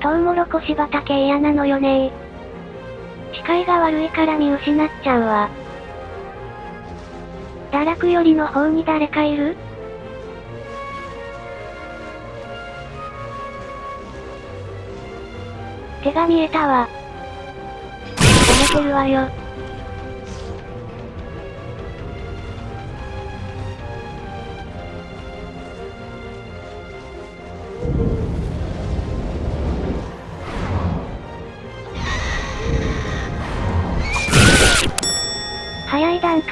トウモロコシ畑嫌なのよね視界が悪いから見失っちゃうわ。堕落よりの方に誰かいる？手が見えたわ。バレてるわよ。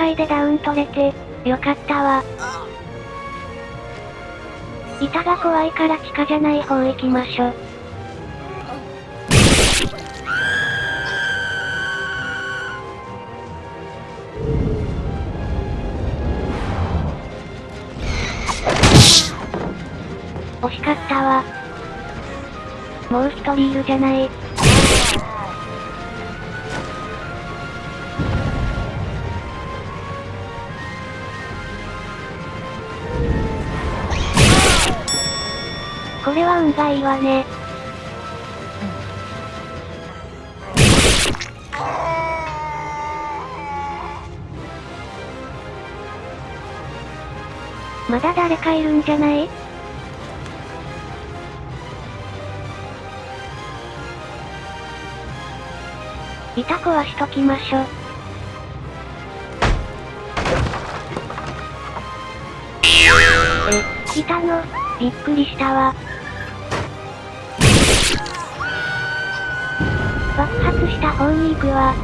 早い段階でダウン取れて、よかったわ。板が怖いから地下じゃない方行きましょ。惜しかったわ。もう一人いるじゃない。これは運がいいわね。まだ誰かいるんじゃない？板壊しときましょ。え、いたのびっくりしたわ。爆発した方に行くわ。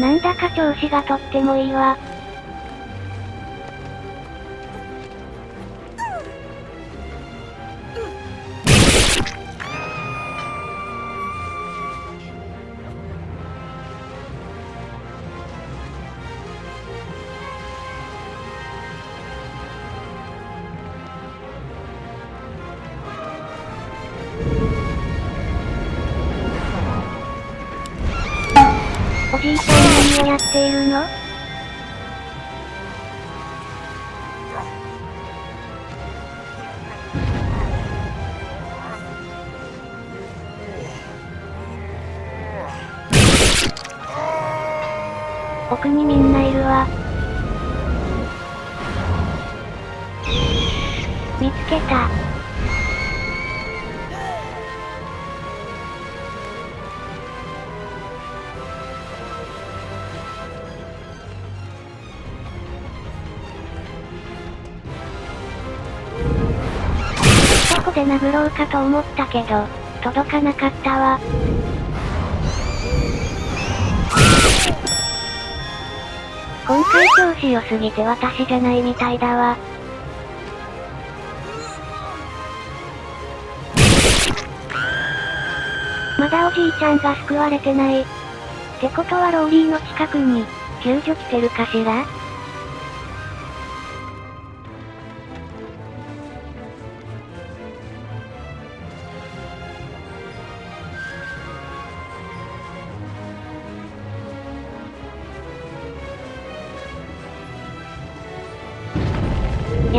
なんだか調子がとってもいいわ。おじいちゃん何をやっているの？奥にみんないるわ。見つけた。こで殴ろうかと思ったけど、届かなかったわ。今回調子良すぎて私じゃないみたいだわ。まだおじいちゃんが救われてない。ってことはローリーの近くに、救助来てるかしら？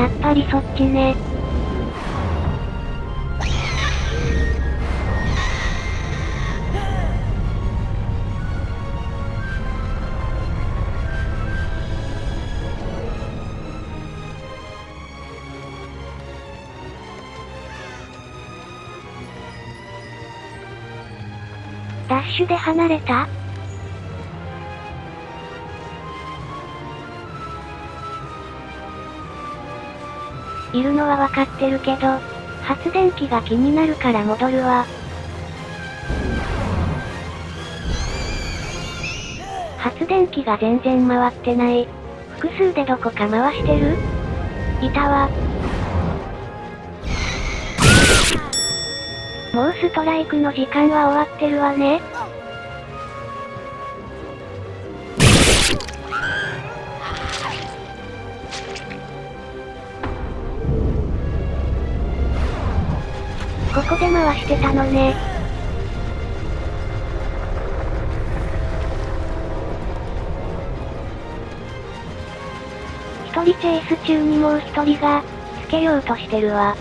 やっぱりそっちね。ダッシュで離れた？いるのはわかってるけど、発電機が気になるから戻るわ。発電機が全然回ってない。複数でどこか回してる？いたわ。もうストライクの時間は終わってるわね。ここで回してたのね。一人チェイス中にもう一人が、つけようとしてるわ。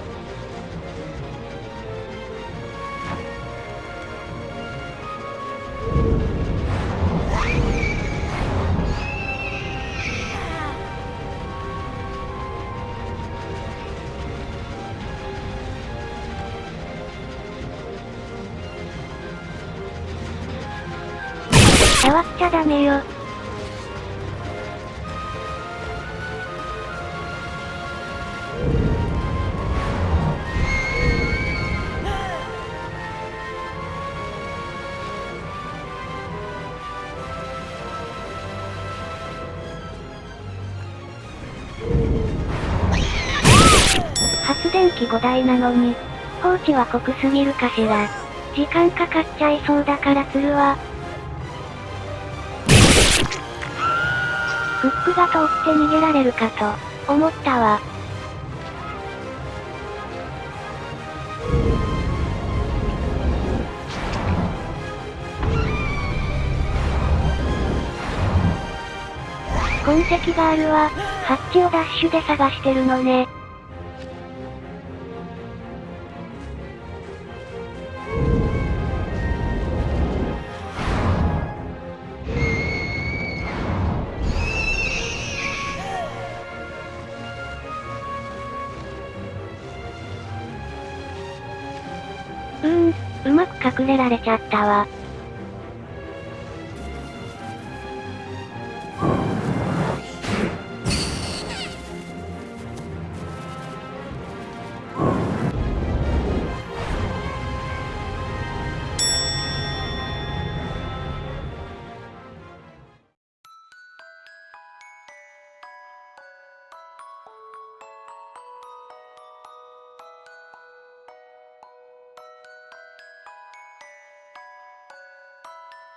触っちゃダメよ。発電機5台なのに、放置は濃くすぎるかしら。時間かかっちゃいそうだから釣るわフックが通って逃げられるかと、思ったわ。痕跡があるわ。ハッチをダッシュで探してるのね。うーん、うまく隠れられちゃったわ。